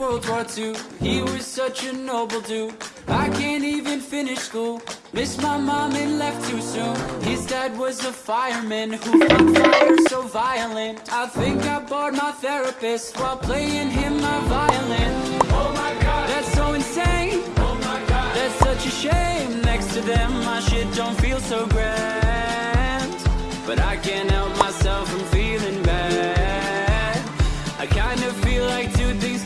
World War II. He was such a noble dude. I can't even finish school. Missed my mom and left too soon. His dad was a fireman who fought fire so violent. I think I bored my therapist while playing him my violin. Oh my god, that's so insane. Oh my god, that's such a shame. Next to them, my shit don't feel so grand. But I can't help myself from feeling bad. I kinda feel like two things.